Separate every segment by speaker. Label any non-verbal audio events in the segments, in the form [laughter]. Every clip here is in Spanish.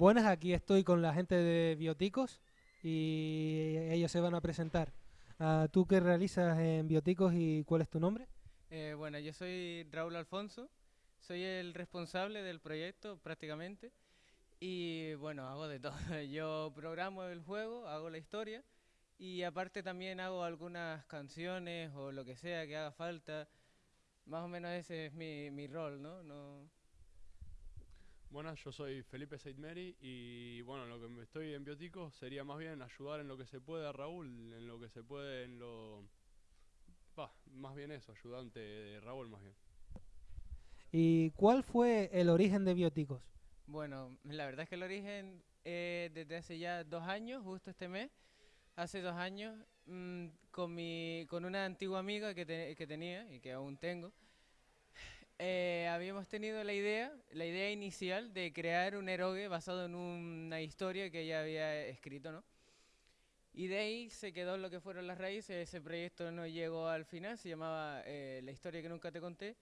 Speaker 1: Buenas, aquí estoy con la gente de Bioticos y ellos se van a presentar. Ah, ¿Tú qué realizas en Bioticos y cuál es tu nombre?
Speaker 2: Eh, bueno, yo soy Raúl Alfonso, soy el responsable del proyecto prácticamente y bueno, hago de todo. [laughs] Yo programo el juego, hago la historia y aparte también hago algunas canciones o lo que sea que haga falta. Más o menos ese es mi, rol, no
Speaker 3: Buenas, yo soy Felipe Seidmeri y bueno, lo que estoy en Biotico sería más bien ayudar en lo que se puede a Raúl, en lo que se puede en lo... Pa, más bien eso, ayudante de Raúl más bien.
Speaker 1: ¿Y cuál fue el origen de Bioticos?
Speaker 2: Bueno, la verdad es que el origen eh, desde hace ya dos años, justo este mes, hace dos años, mmm, con, mi, con una antigua amiga que, te, que tenía y que aún tengo, eh, habíamos tenido la idea, la idea inicial de crear un eroge basado en una historia que ella había escrito, ¿no? Y de ahí se quedó lo que fueron las raíces, ese proyecto no llegó al final, se llamaba eh, La historia que nunca te conté,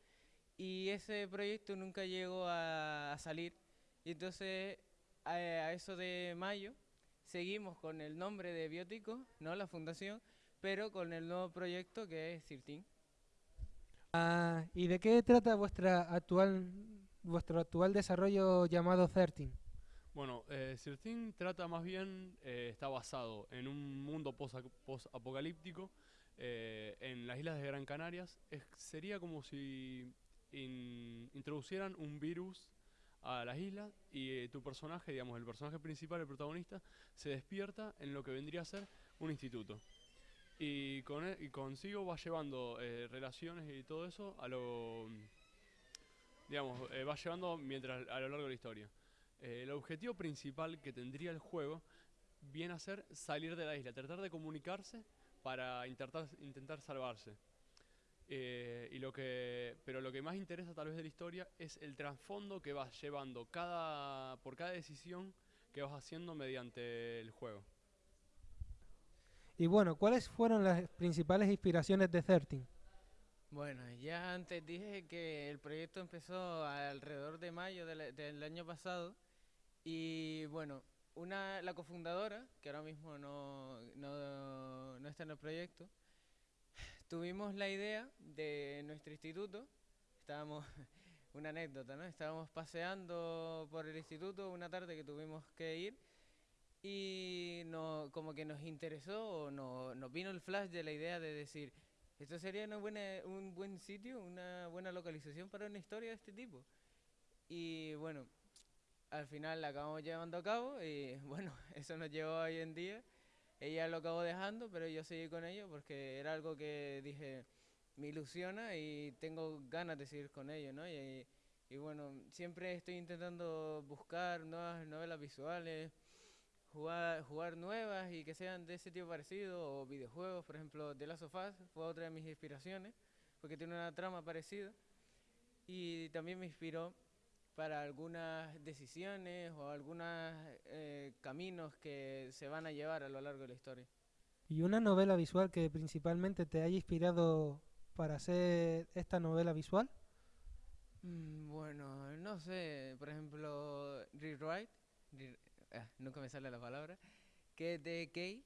Speaker 2: y ese proyecto nunca llegó a, a salir. Y entonces, a, a, eso de mayo, seguimos con el nombre de Biótico, ¿no? La fundación, pero con el nuevo proyecto que es CIRTIN.
Speaker 1: Ah, ¿Y de qué trata vuestra actual, vuestro actual desarrollo llamado 13?
Speaker 3: Bueno, eh, CIRTIN trata más bien, eh, está basado en un mundo post-apocalíptico eh, en las islas de Gran Canarias. Es, sería como si in, introducieran un virus a las islas y eh, tu personaje, digamos, el personaje principal, el protagonista, se despierta en lo que vendría a ser un instituto y, con él, y consigo va llevando eh, relaciones y todo eso a lo digamos eh, va llevando mientras a lo largo de la historia. Eh, el objetivo principal que tendría el juego viene a ser salir de la isla tratar de comunicarse para intentar intentar salvarse. Eh, y lo que pero lo que más interesa tal vez de la historia es el trasfondo que vas llevando cada por cada decisión que vas haciendo mediante el juego
Speaker 1: y bueno, ¿cuáles fueron las principales inspiraciones de 13?
Speaker 2: Bueno, ya antes dije que el proyecto empezó alrededor de mayo del, del año pasado y bueno, una, la cofundadora, que ahora mismo no, no, no está en el proyecto, tuvimos la idea de nuestro instituto, estábamos, [laughs] una anécdota, ¿no? Estábamos paseando por el instituto una tarde que tuvimos que ir y no, como que nos interesó, no, nos vino el flash de la idea de decir, esto sería una buena, un buen sitio, una buena localización para una historia de este tipo. Y bueno, al final la acabamos llevando a cabo y [laughs] bueno, eso nos llevó hoy en día. Ella lo acabó dejando, pero yo seguí con ello porque era algo que dije, me ilusiona y tengo ganas de seguir con ello, ¿no? Y, y bueno, siempre estoy intentando buscar nuevas novelas visuales, jugar, jugar nuevas y que sean de ese tipo parecido, o videojuegos, por ejemplo, The Last of Us fue otra de mis inspiraciones, porque tiene una trama parecida, y también me inspiró para algunas decisiones o algunos eh, caminos que se van a llevar a lo largo de la historia.
Speaker 1: ¿Y una novela visual que principalmente te haya inspirado para hacer esta novela visual?
Speaker 2: Mm, bueno, no sé, por ejemplo, Rewrite, ah, nunca me sale la palabra, que de Kay,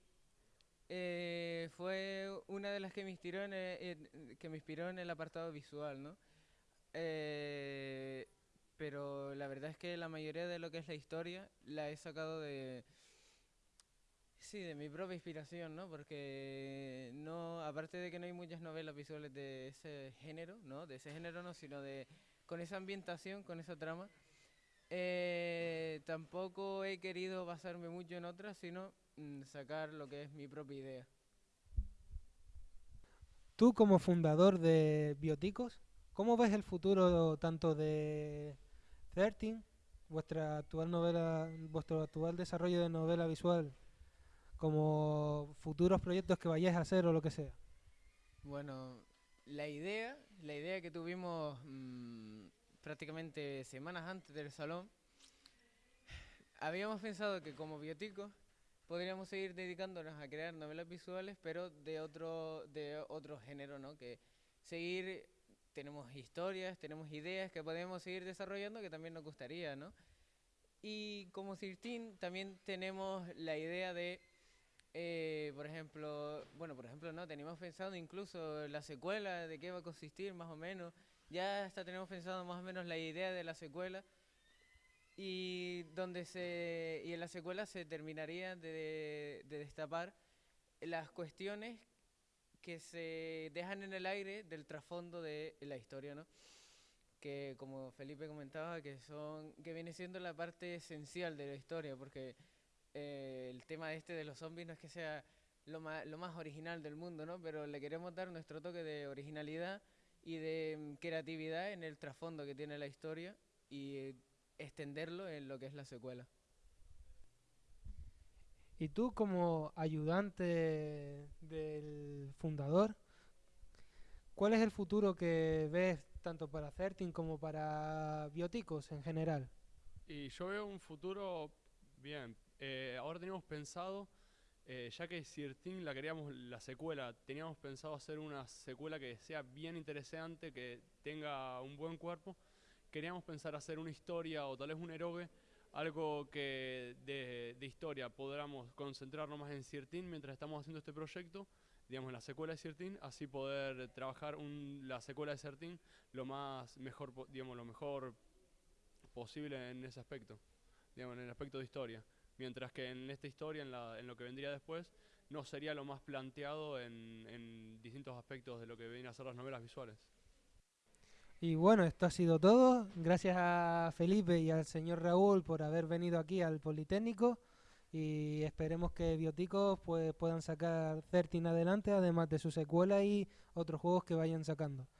Speaker 2: eh, fue una de las que me inspiró en el, en, que me inspiró en el apartado visual, ¿no? Eh, pero la verdad es que la mayoría de lo que es la historia la he sacado de sí de mi propia inspiración no porque no aparte de que no hay muchas novelas visuales de ese género no de ese género no sino de con esa ambientación con esa trama eh, tampoco he querido basarme mucho en otras sino mm, sacar lo que es mi propia idea
Speaker 1: tú como fundador de Bioticos ¿Cómo ves el futuro tanto de 13, vuestra actual novela, vuestro actual desarrollo de novela visual, como futuros proyectos que vayáis a hacer o lo que sea?
Speaker 2: Bueno, la idea, la idea que tuvimos mmm, prácticamente semanas antes del salón, habíamos pensado que como bioticos podríamos seguir dedicándonos a crear novelas visuales, pero de otro, de otro género, ¿no? Que seguir tenemos historias, tenemos ideas que podemos seguir desarrollando que también nos gustaría, ¿no? Y como 13 también tenemos la idea de, eh, por ejemplo, bueno, por ejemplo, no, teníamos pensado incluso la secuela, de qué va a consistir más o menos. Ya hasta tenemos pensado más o menos la idea de la secuela y donde se y en la secuela se terminaría de, de destapar las cuestiones que se dejan en el aire del trasfondo de la historia, ¿no? Que como Felipe comentaba, que son que viene siendo la parte esencial de la historia, porque eh, el tema este de los zombies no es que sea lo más, lo más original del mundo, ¿no? Pero le queremos dar nuestro toque de originalidad y de mm, creatividad en el trasfondo que tiene la historia y eh, extenderlo en lo que es la secuela.
Speaker 1: Y tú como ayudante del fundador, ¿cuál es el futuro que ves tanto para Certin como para Bioticos en general?
Speaker 3: Y yo veo un futuro bien. Eh, ahora teníamos pensado, eh, ya que Sirtin la queríamos la secuela, teníamos pensado hacer una secuela que sea bien interesante, que tenga un buen cuerpo. Queríamos pensar hacer una historia o tal vez un héroe algo que de, historia podamos concentrarnos más en Ciertín mientras estamos haciendo este proyecto, digamos la secuela de Ciertín, así poder trabajar la secuela de Ciertín lo más mejor, digamos, lo mejor posible en ese aspecto, digamos, en el aspecto de historia. Mientras que en esta historia, en, lo que vendría después, no sería lo más planteado en, en distintos aspectos de lo que vienen a ser las novelas visuales.
Speaker 1: Y bueno, esto ha sido todo. Gracias a Felipe y al señor Raúl por haber venido aquí al Politécnico y esperemos que Bioticos pues, puedan sacar Certin adelante, además de su secuela y otros juegos que vayan sacando.